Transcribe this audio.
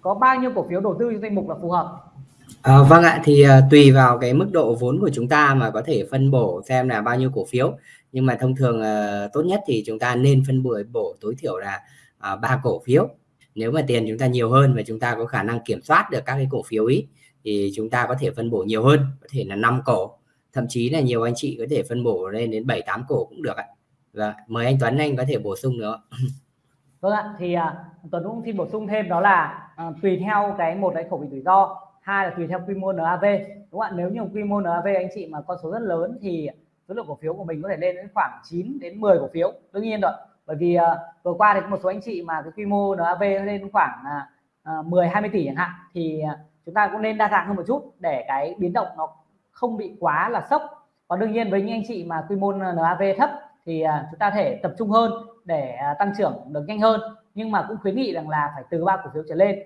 có bao nhiêu cổ phiếu đầu tư trong danh mục là phù hợp À, vâng ạ thì uh, tùy vào cái mức độ vốn của chúng ta mà có thể phân bổ xem là bao nhiêu cổ phiếu nhưng mà thông thường uh, tốt nhất thì chúng ta nên phân bổ bổ tối thiểu là ba uh, cổ phiếu nếu mà tiền chúng ta nhiều hơn và chúng ta có khả năng kiểm soát được các cái cổ phiếu ý thì chúng ta có thể phân bổ nhiều hơn có thể là 5 cổ thậm chí là nhiều anh chị có thể phân bổ lên đến 7 8 cổ cũng được ạ. Vâng và mời anh Tuấn anh có thể bổ sung nữa. Vâng ạ, thì uh, Tuấn cũng xin bổ sung thêm đó là uh, tùy theo cái một cái khẩu vị rủi ro, hai là tùy theo quy mô NAV. Đúng không ạ? Nếu như quy mô NAV anh chị mà con số rất lớn thì số lượng cổ phiếu của mình có thể lên đến khoảng 9 đến 10 cổ phiếu. Đương nhiên rồi. Bởi vì uh, vừa qua thì có một số anh chị mà cái quy mô NAV lên khoảng uh, 10 20 tỷ chẳng hạn thì uh, chúng ta cũng nên đa dạng hơn một chút để cái biến động nó không bị quá là sốc còn đương nhiên với những anh chị mà quy mô NAV thấp thì à, chúng ta thể tập trung hơn để à, tăng trưởng được nhanh hơn. Nhưng mà cũng khuyến nghị rằng là phải từ ba cổ phiếu trở lên.